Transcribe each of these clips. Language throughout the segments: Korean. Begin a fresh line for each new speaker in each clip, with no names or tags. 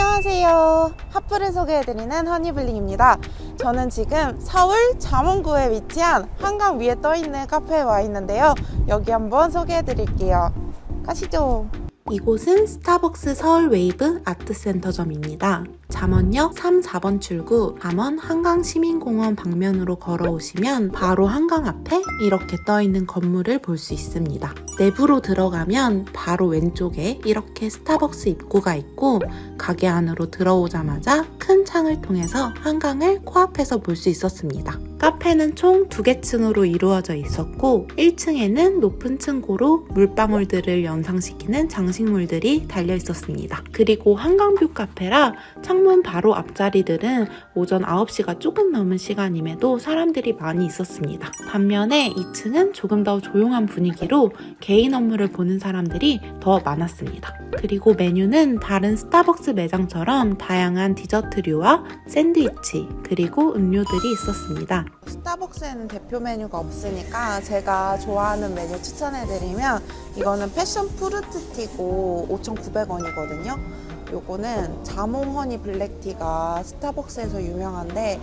안녕하세요. 핫플을 소개해드리는 허니블링입니다. 저는 지금 서울 잠원구에 위치한 한강 위에 떠있는 카페에 와 있는데요. 여기 한번 소개해드릴게요. 가시죠. 이곳은 스타벅스 서울 웨이브 아트센터점입니다. 잠원역 3, 4번 출구 잠원 한강시민공원 방면으로 걸어오시면 바로 한강 앞에 이렇게 떠있는 건물을 볼 수 있습니다. 내부로 들어가면 바로 왼쪽에 이렇게 스타벅스 입구가 있고 가게 안으로 들어오자마자 큰 창을 통해서 한강을 코앞에서 볼 수 있었습니다. 카페는 총두개 층으로 이루어져 있었고 1층에는 높은 층고로 물방울들을 연상시키는 장식물들이 달려 있었습니다. 그리고 한강뷰 카페라 창문 바로 앞자리들은 오전 9시가 조금 넘은 시간임에도 사람들이 많이 있었습니다. 반면에 2층은 조금 더 조용한 분위기로 개인 업무를 보는 사람들이 더 많았습니다. 그리고 메뉴는 다른 스타벅스 매장처럼 다양한 디저트류와 샌드위치 그리고 음료들이 있었습니다. 스타벅스에는 대표 메뉴가 없으니까 제가 좋아하는 메뉴 추천해드리면 이거는 패션 프루트티고 5,900원이거든요. 요거는 자몽 허니 블랙티가 스타벅스에서 유명한데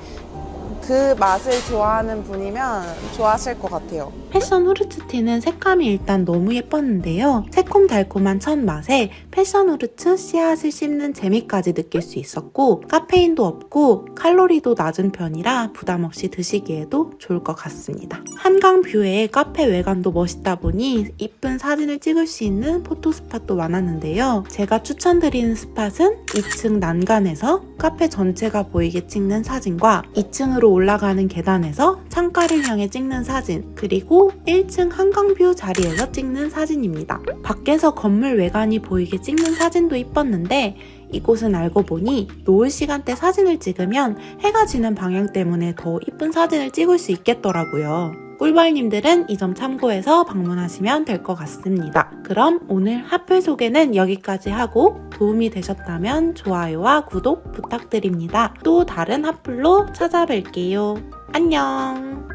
그 맛을 좋아하는 분이면 좋아하실 것 같아요. passion fruits tea는 색감이 일단 너무 예뻤는데요. 새콤달콤한 첫 맛에 passion fruits 씨앗을 씹는 재미까지 느낄 수 있었고 카페인도 없고 칼로리도 낮은 편이라 부담 없이 드시기에도 좋을 것 같습니다. 한강 view에 카페 외관도 멋있다 보니 이쁜 사진을 찍을 수 있는 photo spot도 많았는데요. 제가 추천드리는 spot은 2층 난간에서 카페 전체가 보이게 찍는 사진과 2층으로 올라가는 계단에서 창가를 향해 찍는 사진 그리고 1층 한강view 자리에서 찍는 사진입니다. 밖에서 건물 외관이 보이게 찍는 사진도 이뻤는데 이곳은 알고 보니 노을 시간대 사진을 찍으면 해가 지는 방향 때문에 더 이쁜 사진을 찍을 수 있겠더라고요. 꿀벌님들은 이 점 참고해서 방문하시면 될 것 같습니다. 그럼 오늘 핫플 소개는 여기까지 하고 도움이 되셨다면 좋아요와 구독 부탁드립니다. 또 다른 핫플로 찾아뵐게요. 안녕!